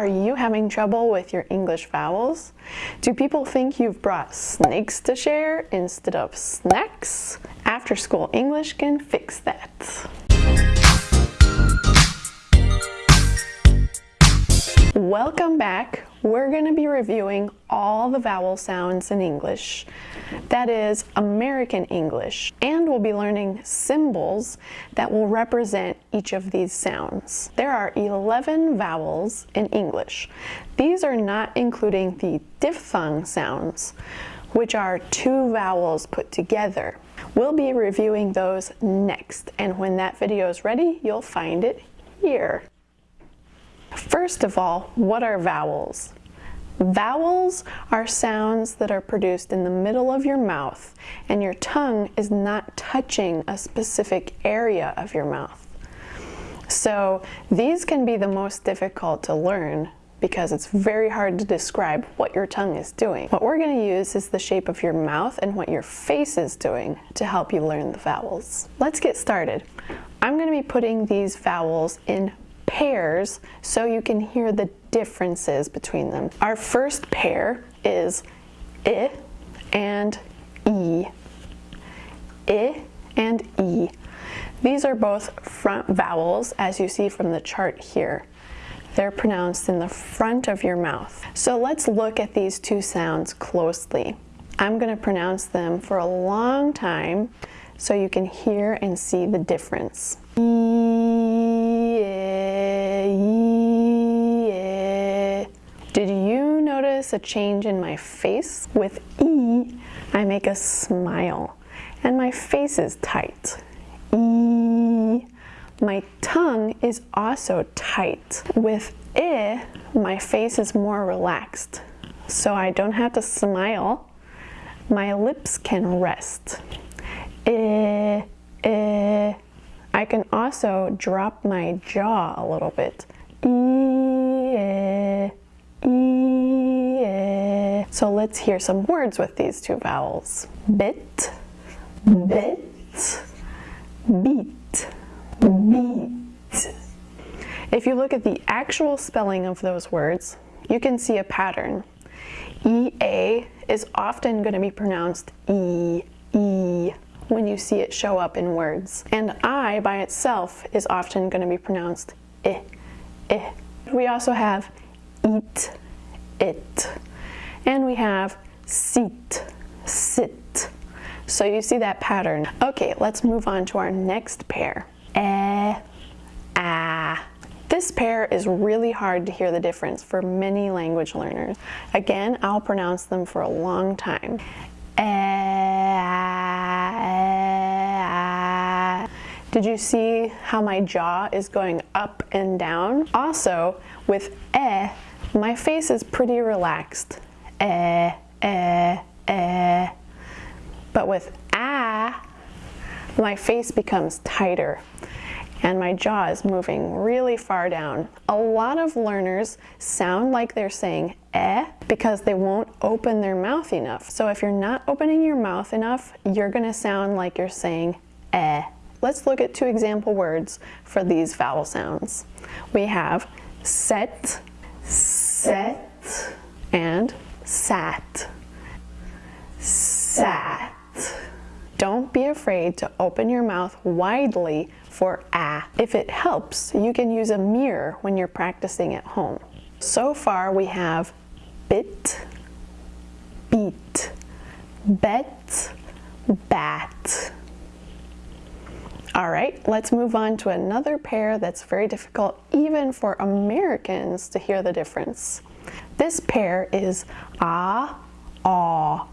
Are you having trouble with your English vowels? Do people think you've brought snakes to share instead of snacks? After School English can fix that. Welcome back. We're going to be reviewing all the vowel sounds in English. That is American English. And we'll be learning symbols that will represent each of these sounds. There are 11 vowels in English. These are not including the diphthong sounds, which are two vowels put together. We'll be reviewing those next, and when that video is ready, you'll find it here. First of all, what are vowels? Vowels are sounds that are produced in the middle of your mouth and your tongue is not touching a specific area of your mouth. So these can be the most difficult to learn because it's very hard to describe what your tongue is doing. What we're going to use is the shape of your mouth and what your face is doing to help you learn the vowels. Let's get started. I'm going to be putting these vowels in pairs so you can hear the differences between them. Our first pair is I and E. I and E. These are both front vowels as you see from the chart here. They're pronounced in the front of your mouth. So let's look at these two sounds closely. I'm going to pronounce them for a long time so you can hear and see the difference. Did notice a change in my face? With E, I make a smile and my face is tight. E, my tongue is also tight. With I, my face is more relaxed. So I don't have to smile. My lips can rest. I, I, can also drop my jaw a little bit E, so let's hear some words with these two vowels. Bit, bit, beat, beat. If you look at the actual spelling of those words, you can see a pattern. EA is often going to be pronounced E, E when you see it show up in words. And I by itself is often going to be pronounced I, I. We also have eat, it. And we have sit, sit. So you see that pattern. Okay, let's move on to our next pair. Eh, ah. This pair is really hard to hear the difference for many language learners. Again, I'll pronounce them for a long time. Did you see how my jaw is going up and down? Also, with eh, my face is pretty relaxed. Eh, eh, eh. But with ah, my face becomes tighter and my jaw is moving really far down. A lot of learners sound like they're saying eh because they won't open their mouth enough. So if you're not opening your mouth enough, you're gonna sound like you're saying eh. Let's look at two example words for these vowel sounds. We have set, set, and sat. Sat. Don't be afraid to open your mouth widely for ah. If it helps, you can use a mirror when you're practicing at home. So far we have bit, beat, bet, bat. All right, let's move on to another pair that's very difficult even for Americans to hear the difference. This pair is ah, aw,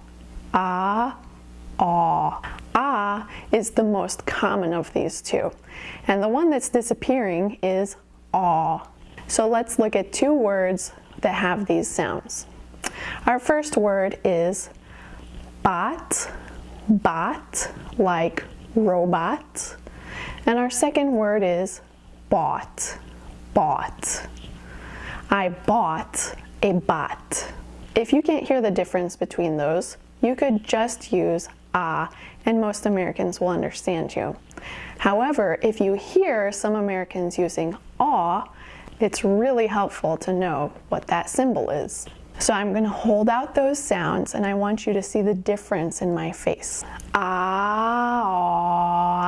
ah, aw. Ah is the most common of these two. And the one that's disappearing is aw. So let's look at two words that have these sounds. Our first word is bot, bot, like robot. And our second word is bought, bought. I bought a bot. If you can't hear the difference between those, you could just use ah and most Americans will understand you. However, if you hear some Americans using aw, it's really helpful to know what that symbol is. So I'm going to hold out those sounds and I want you to see the difference in my face. Ah, ah,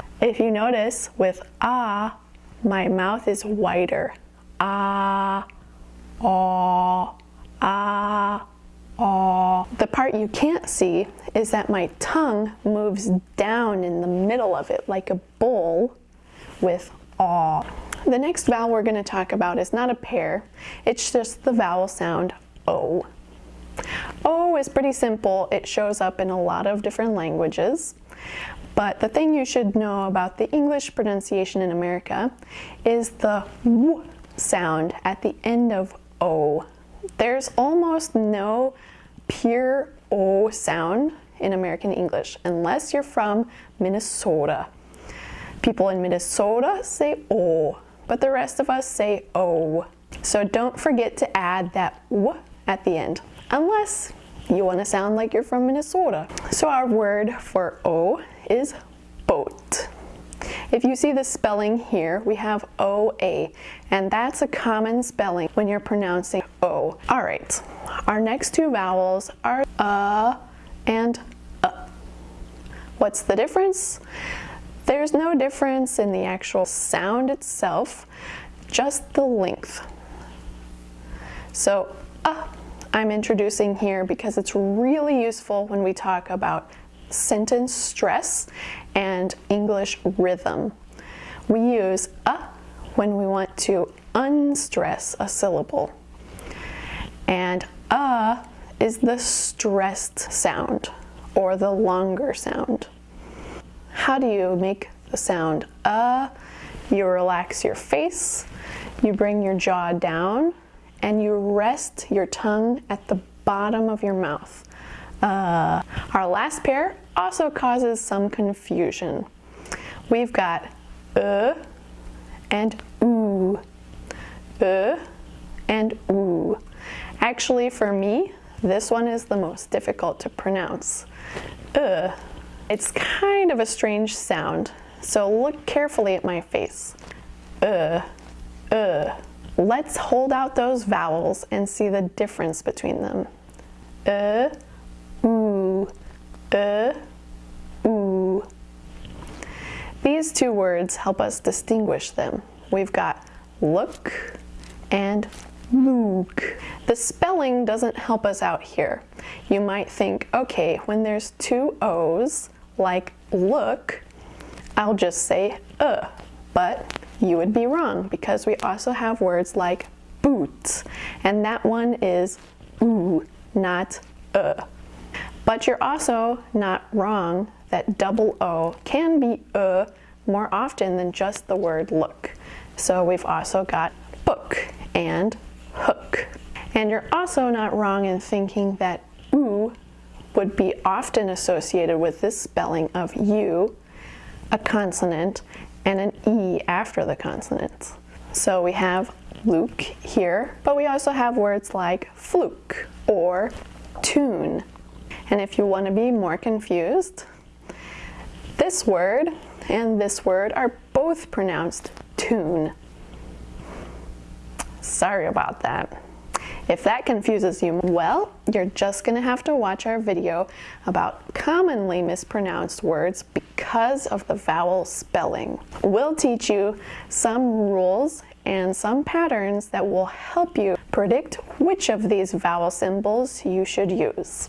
ah. If you notice with ah, my mouth is wider. Ah, ah, ah, ah. The part you can't see is that my tongue moves down in the middle of it like a bowl with ah. The next vowel we're going to talk about is not a pair, it's just the vowel sound O. O is pretty simple. It shows up in a lot of different languages. But the thing you should know about the English pronunciation in America is the W sound at the end of O. There's almost no pure O sound in American English unless you're from Minnesota. People in Minnesota say O but the rest of us say O. So don't forget to add that W at the end, unless you want to sound like you're from Minnesota. So our word for O is boat. If you see the spelling here, we have O-A, and that's a common spelling when you're pronouncing O. All right, our next two vowels are uh and uh. What's the difference? There's no difference in the actual sound itself, just the length. So, uh, I'm introducing here because it's really useful when we talk about sentence stress and English rhythm. We use a when we want to unstress a syllable. And a is the stressed sound or the longer sound. How do you make the sound uh? You relax your face, you bring your jaw down, and you rest your tongue at the bottom of your mouth. Uh, our last pair also causes some confusion. We've got uh and oo, uh and oo. Actually, for me, this one is the most difficult to pronounce. Uh it's kind of a strange sound, so look carefully at my face. Uh, uh. Let's hold out those vowels and see the difference between them. Uh, ooh, uh, ooh. These two words help us distinguish them. We've got look and look. The spelling doesn't help us out here. You might think, okay, when there's two O's, like look, I'll just say uh, but you would be wrong because we also have words like boot, and that one is oo, not uh. But you're also not wrong that double O can be uh more often than just the word look. So we've also got book and hook. And you're also not wrong in thinking that oo would be often associated with this spelling of U, a consonant, and an E after the consonant. So we have Luke here, but we also have words like fluke or tune. And if you want to be more confused, this word and this word are both pronounced tune. Sorry about that. If that confuses you, well, you're just going to have to watch our video about commonly mispronounced words because of the vowel spelling. We'll teach you some rules and some patterns that will help you predict which of these vowel symbols you should use.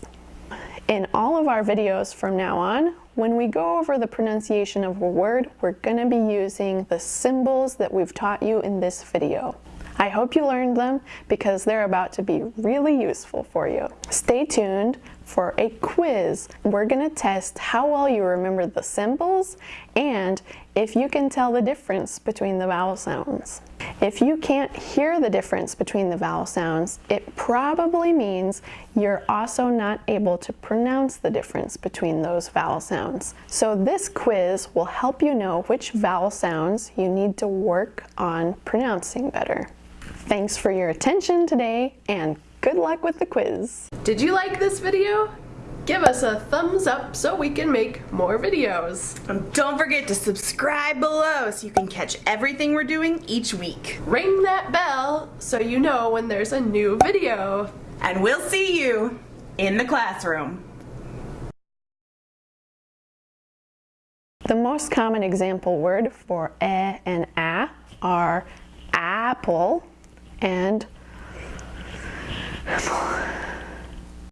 In all of our videos from now on, when we go over the pronunciation of a word, we're going to be using the symbols that we've taught you in this video. I hope you learned them because they're about to be really useful for you. Stay tuned for a quiz. We're going to test how well you remember the symbols and if you can tell the difference between the vowel sounds. If you can't hear the difference between the vowel sounds, it probably means you're also not able to pronounce the difference between those vowel sounds. So this quiz will help you know which vowel sounds you need to work on pronouncing better. Thanks for your attention today and good luck with the quiz. Did you like this video? Give us a thumbs up so we can make more videos. And don't forget to subscribe below so you can catch everything we're doing each week. Ring that bell so you know when there's a new video. And we'll see you in the classroom. The most common example word for e and a are apple and and